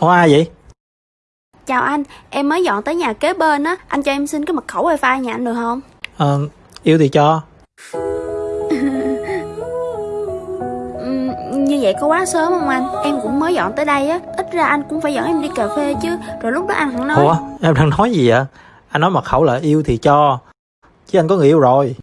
Ủa ai vậy? Chào anh, em mới dọn tới nhà kế bên á, anh cho em xin cái mật khẩu wifi nhà anh được không? Ờ, yêu thì cho Ừm, như vậy có quá sớm không anh? Em cũng mới dọn tới đây á, ít ra anh cũng phải dẫn em đi cà phê chứ, rồi lúc đó anh hẳn nói. Ủa, em đang nói gì vậy? Anh nói mật khẩu là yêu thì cho Chứ anh có người yêu rồi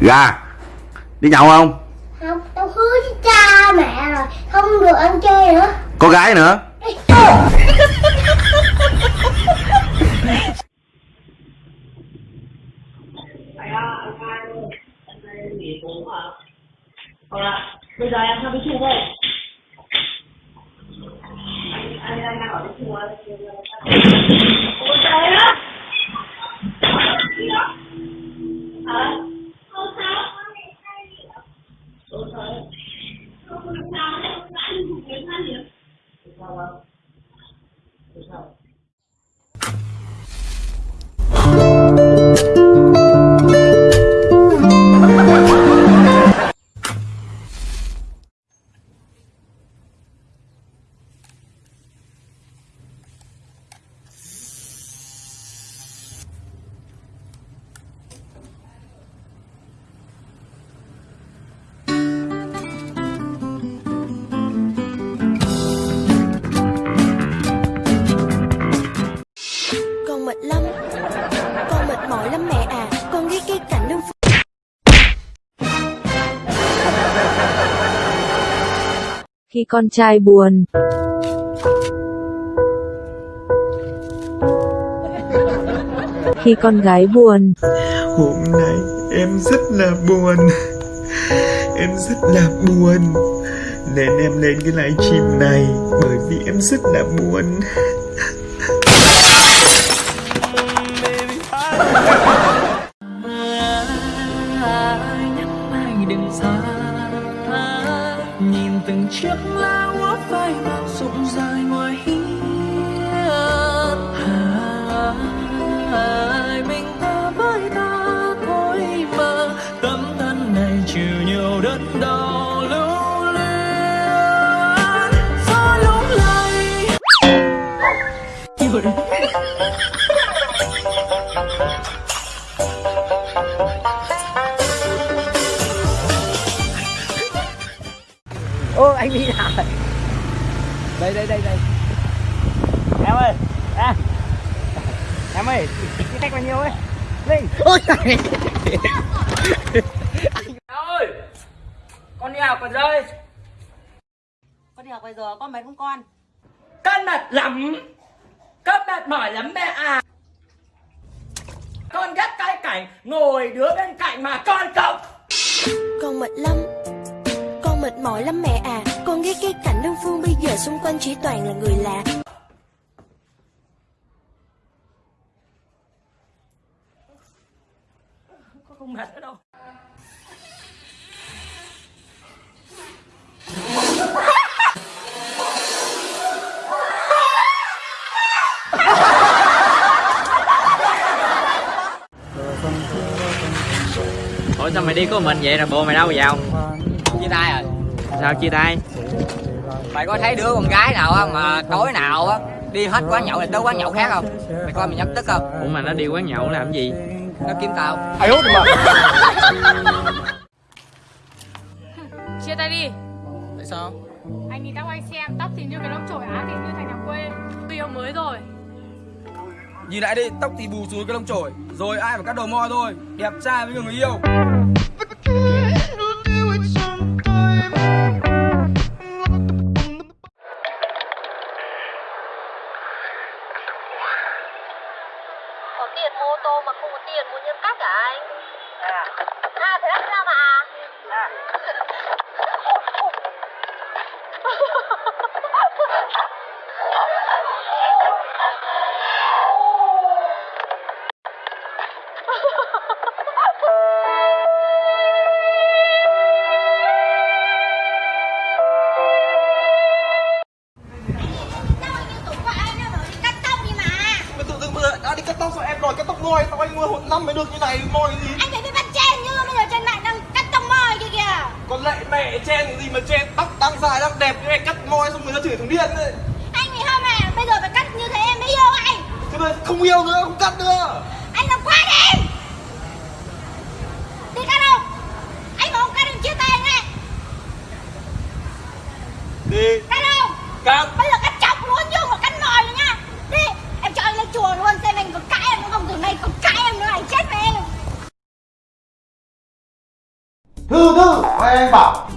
Gà Đi nhậu không? Không tao hứa với cha mẹ rồi không được ăn chơi nữa. Có gái nữa Vâng bây giờ em sang bếp chung thôi. anh đang ở bếp chung Khi con trai buồn. Khi con gái buồn. Hôm nay em rất là buồn. Em rất là buồn. Nên em lên cái livestream này Bởi vì em rất là buồn. Đừng xa từng chiếc lá úa phai màu rụng dài ngoài hiên à, à, à. Anh đi nào. Rồi đây đây đây đây. Em ơi à. em ơi cái cách bao nhiêu ấy? Linh. Ôi trời ơi con đi học rồi rơi con đi học bây giờ con mệt không con? Con mệt lắm. Con mệt mỏi lắm mẹ à. Con ghét cái cảnh ngồi đứa bên cạnh mà con không. Con mệt lắm mệt mỏi lắm mẹ à. Con ghét cái cảnh đơn phương bây giờ xung quanh chỉ toàn là người lạ. Con không mệt nữa đâu. Ủa sao mày đi có mình vậy? Rồi bồ mày đâu vào chia tay rồi Sao chia tay? Mày có thấy đứa con gái nào á mà tối nào á đi hết quán nhậu này tới quán nhậu khác không? Mày coi mày nhắc tức không? Ủa mà nó đi quán nhậu làm gì? Nó kiếm tao. Ai hốt mà? Chia tay đi. Tại sao? Anh nhìn tóc anh xem Tóc thì như cái lông chổi á thì như thành nhà quê. Người yêu mới rồi. Nhìn lại đi, tóc thì bù xuống cái lông chổi. Rồi ai phải cắt đầu mo thôi. Đẹp trai với người yêu có tiền mua ô tô mà không có tiền mua nhân cách cả anh? À À thế làm sao mà? À đi cắt tóc sao em đòi cắt tóc ngôi Tao anh mua một năm mới được như này ngôi gì Anh phải biết bắt chen như bây giờ trên mạng đang cắt tông môi kia kìa. Còn lại mẹ chen cái gì mà chen tóc đang dài đang đẹp như này cắt môi xong người ta chửi thằng điên ấy. Anh thì không à, bây giờ phải cắt như thế em mới yêu anh. Thế mà không yêu nữa không cắt nữa. Anh làm quá đi. Đi cắt không? Anh mà không cắt đừng chia tay anh Đi. Cắt không? Cắt. Bây giờ cắt chọc luôn chứ không phải cắt mỏi nữa nha Đi, em cho anh lên chùa luôn xem anh có cãi em nữa không Từ nay có cãi em nữa anh chết em. Thư thư Anh bảo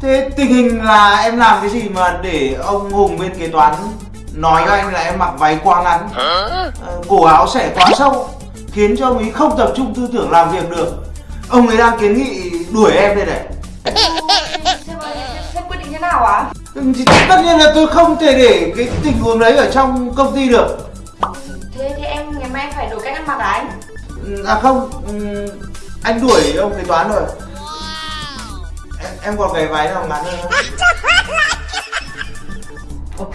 Thế tình hình là em làm cái gì mà để ông Hùng bên kế toán Nói với anh là em mặc váy quá ngắn? Ờ, Cổ áo xẻ quá sâu Khiến cho ông ấy không tập trung tư tưởng làm việc được. Ông ấy đang kiến nghị đuổi em đây này. Thế quyết định thế nào ạ? Ừ, thì Tất nhiên là tôi không thể để cái tình huống đấy ở trong công ty được. Thế thì em ngày mai em phải đổi cách ăn mặc à anh? À không ừ, Anh đuổi ông kế toán rồi. Em, em còn cái váy nào ngắn hơn? Không?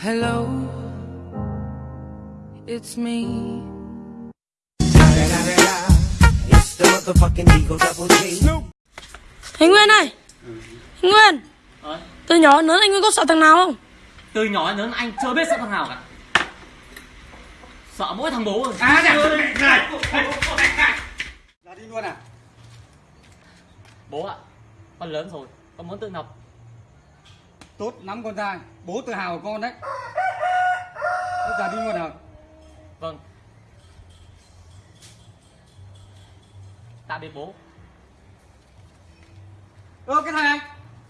Hello, it's me. Anh Nguyên ơi! Anh Nguyên! Từ nhỏ lớn anh Nguyên có sợ thằng nào không? Từ nhỏ đến lớn anh chưa biết sợ thằng nào cả. Sợ mỗi thằng bố rồi. À, dạ. Là đi luôn à? Bố ạ Con lớn rồi Con muốn tự học. Tốt lắm con trai Bố tự hào của con đấy. Bây giờ đi luôn à? Vâng. Tạm biệt bố. Ơ cái thằng này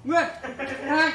Nguyên Cái thằng này